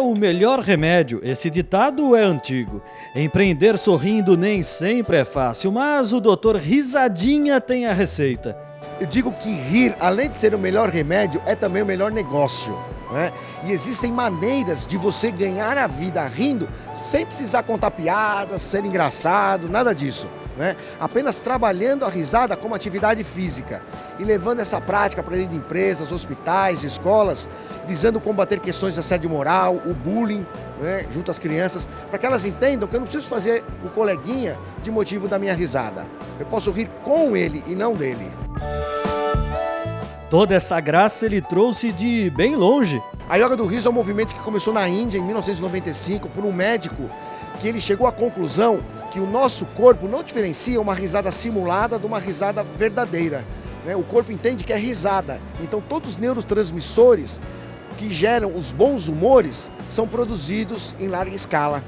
o melhor remédio. Esse ditado é antigo. Empreender sorrindo nem sempre é fácil, mas o doutor Risadinha tem a receita. Eu digo que rir, além de ser o melhor remédio, é também o melhor negócio. Né? E existem maneiras de você ganhar a vida rindo sem precisar contar piadas, ser engraçado, nada disso. Né? Apenas trabalhando a risada como atividade física e levando essa prática para dentro de empresas, hospitais, escolas, visando combater questões de assédio moral, o bullying, né, junto às crianças, para que elas entendam que eu não preciso fazer o coleguinha de motivo da minha risada. Eu posso rir com ele e não dele. Toda essa graça ele trouxe de bem longe. A Yoga do Riso é um movimento que começou na Índia em 1995 por um médico que ele chegou à conclusão que o nosso corpo não diferencia uma risada simulada de uma risada verdadeira. Né? O corpo entende que é risada. Então todos os neurotransmissores que geram os bons humores são produzidos em larga escala.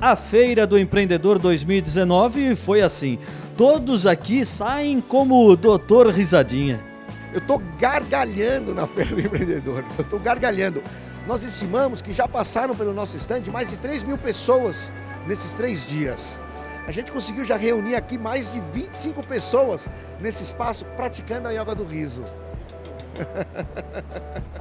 A Feira do Empreendedor 2019 foi assim. Todos aqui saem como o Doutor Risadinha. Eu estou gargalhando na Feira do Empreendedor, eu estou gargalhando. Nós estimamos que já passaram pelo nosso stand mais de 3 mil pessoas nesses três dias. A gente conseguiu já reunir aqui mais de 25 pessoas nesse espaço praticando a yoga do riso.